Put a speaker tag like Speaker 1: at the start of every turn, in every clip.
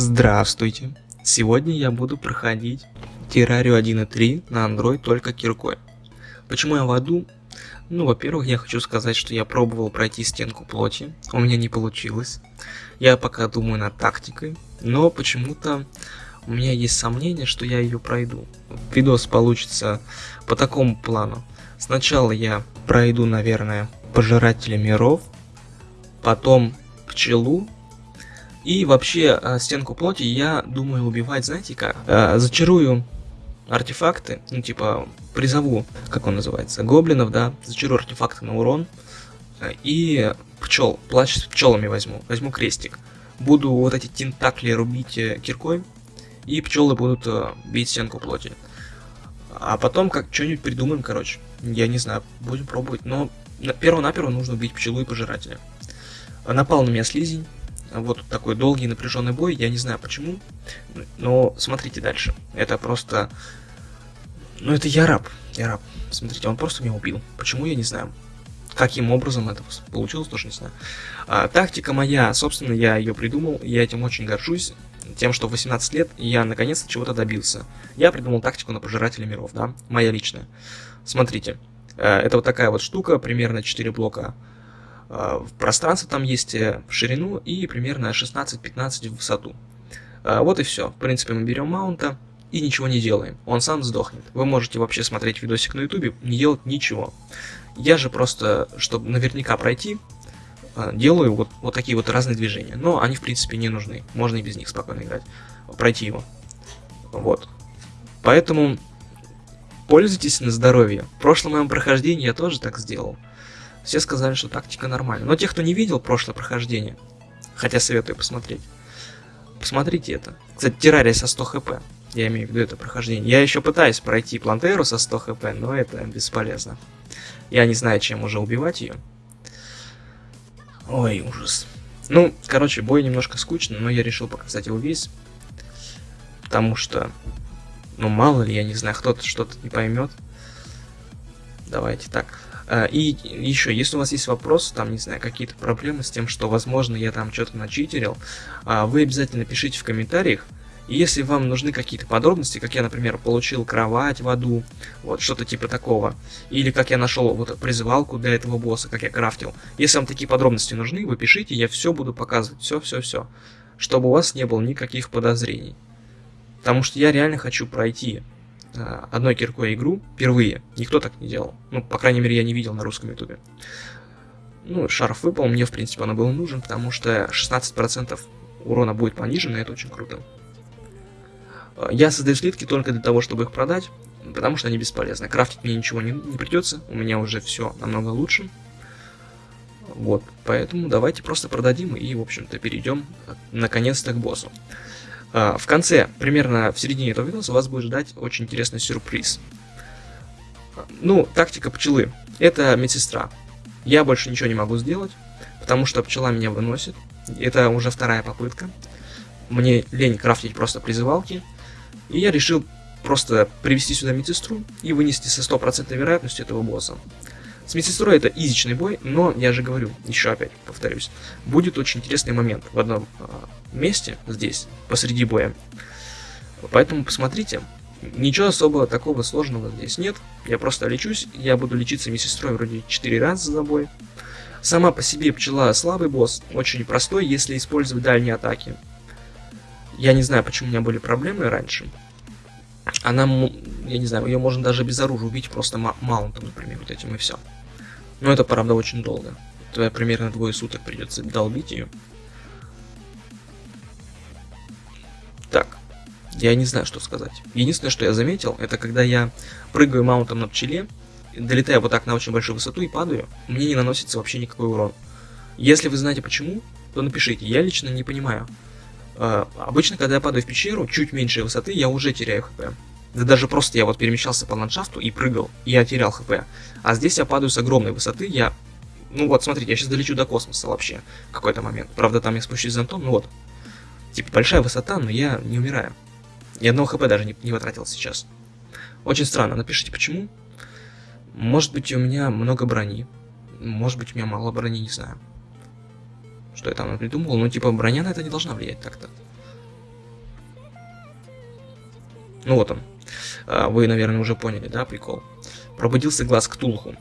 Speaker 1: Здравствуйте! Сегодня я буду проходить Террарию 1.3 на Android только киркой. Почему я в аду? Ну, во-первых, я хочу сказать, что я пробовал пройти стенку плоти, у меня не получилось. Я пока думаю над тактикой, но почему-то у меня есть сомнение, что я ее пройду. Видос получится по такому плану. Сначала я пройду, наверное, Пожирателя миров, потом Пчелу, и вообще, э, стенку плоти я думаю убивать, знаете как? Э, зачарую артефакты, ну типа призову, как он называется, гоблинов, да, зачарую артефакты на урон. Э, и пчел, плащ с пчелами возьму, возьму крестик. Буду вот эти тентакли рубить киркой, и пчелы будут бить стенку плоти. А потом как что-нибудь придумаем, короче. Я не знаю, будем пробовать. Но перво-наперво нужно убить пчелу и пожирателя. Напал на меня слизень. Вот такой долгий напряженный бой, я не знаю почему, но смотрите дальше. Это просто... Ну это я раб, я раб. Смотрите, он просто меня убил. Почему, я не знаю. Каким образом это получилось, тоже не знаю. А, тактика моя, собственно, я ее придумал, я этим очень горжусь. Тем, что в 18 лет я наконец-то чего-то добился. Я придумал тактику на пожирателя миров, да, моя личная. Смотрите, э, это вот такая вот штука, примерно 4 блока в пространство там есть э, в ширину и примерно 16-15 в высоту. А, вот и все. В принципе, мы берем маунта и ничего не делаем. Он сам сдохнет. Вы можете вообще смотреть видосик на ютубе, не делать ничего. Я же просто, чтобы наверняка пройти, делаю вот, вот такие вот разные движения. Но они, в принципе, не нужны. Можно и без них спокойно играть. Пройти его. Вот. Поэтому пользуйтесь на здоровье. В прошлом моем прохождении я тоже так сделал. Все сказали, что тактика нормальная. Но те, кто не видел прошлое прохождение, хотя советую посмотреть, посмотрите это. Кстати, террария со 100 хп. Я имею в виду это прохождение. Я еще пытаюсь пройти плантеру со 100 хп, но это бесполезно. Я не знаю, чем уже убивать ее. Ой, ужас. Ну, короче, бой немножко скучный, но я решил показать его весь. Потому что, ну, мало ли, я не знаю, кто-то что-то не поймет. Давайте так. А, и еще, если у вас есть вопросы, там, не знаю, какие-то проблемы с тем, что, возможно, я там что-то начитерил, а, вы обязательно пишите в комментариях. И если вам нужны какие-то подробности, как я, например, получил кровать в аду, вот что-то типа такого, или как я нашел вот призывалку для этого босса, как я крафтил, если вам такие подробности нужны, вы пишите, я все буду показывать, все-все-все, чтобы у вас не было никаких подозрений. Потому что я реально хочу пройти одной киркой игру впервые. Никто так не делал. Ну, по крайней мере, я не видел на русском ютубе. Ну, шарф выпал, мне, в принципе, он был нужен, потому что 16% урона будет понижен, и это очень круто. Э, я создаю слитки только для того, чтобы их продать, потому что они бесполезны. Крафтить мне ничего не, не придется, у меня уже все намного лучше. Вот, поэтому давайте просто продадим и, в общем-то, перейдем э, наконец-то к боссу. А, в конце, примерно в середине этого видоса, вас будет ждать очень интересный сюрприз. Ну, тактика пчелы. Это медсестра. Я больше ничего не могу сделать, потому что пчела меня выносит. Это уже вторая попытка. Мне лень крафтить просто призывалки. И я решил просто привести сюда медсестру и вынести со стопроцентной вероятностью этого босса. С медсестрой это изичный бой, но я же говорю, еще опять повторюсь, будет очень интересный момент в одном э, месте здесь, посреди боя. Поэтому посмотрите, ничего особого такого сложного здесь нет. Я просто лечусь, я буду лечиться медсестрой вроде 4 раза за бой. Сама по себе пчела слабый босс, очень простой, если использовать дальние атаки. Я не знаю, почему у меня были проблемы раньше. Она, я не знаю, ее можно даже без оружия убить просто маунтом, например, вот этим и все. Но это, правда, очень долго. Это примерно двое суток придется долбить ее. Так, я не знаю, что сказать. Единственное, что я заметил, это когда я прыгаю маунтом на пчеле, долетаю вот так на очень большую высоту и падаю, мне не наносится вообще никакой урон. Если вы знаете почему, то напишите. Я лично не понимаю. Э, обычно, когда я падаю в пещеру, чуть меньше высоты, я уже теряю хп. Да даже просто я вот перемещался по ландшафту и прыгал, и я терял хп. А здесь я падаю с огромной высоты, я... Ну вот, смотрите, я сейчас долечу до космоса вообще в какой-то момент. Правда, там я спущусь зонтом, ну вот. Типа, большая высота, но я не умираю. Ни одного хп даже не, не потратил сейчас. Очень странно, напишите почему. Может быть, у меня много брони. Может быть, у меня мало брони, не знаю. Что я там придумал. Ну, типа, броня на это не должна влиять так-то. Ну вот он. А, вы, наверное, уже поняли, да, прикол? Пробудился глаз Ктулху.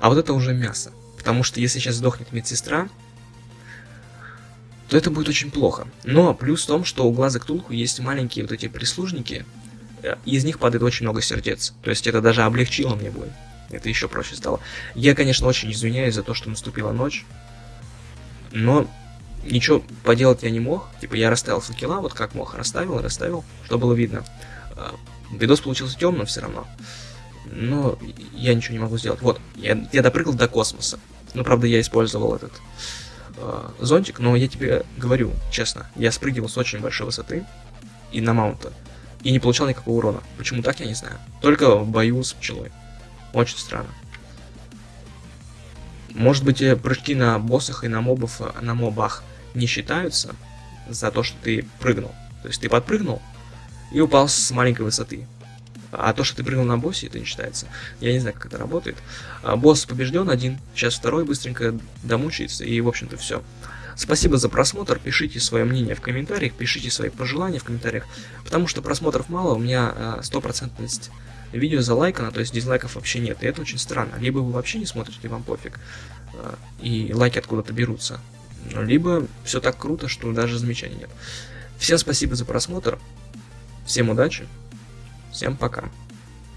Speaker 1: А вот это уже мясо. Потому что если сейчас сдохнет медсестра, то это будет очень плохо. Но плюс в том, что у глаза Ктулху есть маленькие вот эти прислужники, э, и из них падает очень много сердец. То есть это даже облегчило мне бой. Это еще проще стало. Я, конечно, очень извиняюсь за то, что наступила ночь. Но ничего поделать я не мог. Типа я расставил факела, вот как мог, расставил, расставил, что было видно. А, видос получился темным все равно. Но я ничего не могу сделать. Вот, я, я допрыгал до космоса. Ну, правда, я использовал этот э, зонтик, но я тебе говорю, честно, я спрыгивал с очень большой высоты и на маунта, и не получал никакого урона. Почему так, я не знаю. Только в бою с пчелой. Очень странно. Может быть, э, прыжки на боссах и на мобов, э, на мобах не считаются за то, что ты прыгнул. То есть ты подпрыгнул и упал с маленькой высоты. А то, что ты прыгнул на боссе, это не считается. Я не знаю, как это работает. А, босс побежден один, сейчас второй быстренько домучается, и, в общем-то, все. Спасибо за просмотр, пишите свое мнение в комментариях, пишите свои пожелания в комментариях, потому что просмотров мало, у меня а, стопроцентность видео залайкано, то есть дизлайков вообще нет, и это очень странно. Либо вы вообще не смотрите, вам пофиг, а, и лайки откуда-то берутся, либо все так круто, что даже замечаний нет. Всем спасибо за просмотр, всем удачи, Всем пока.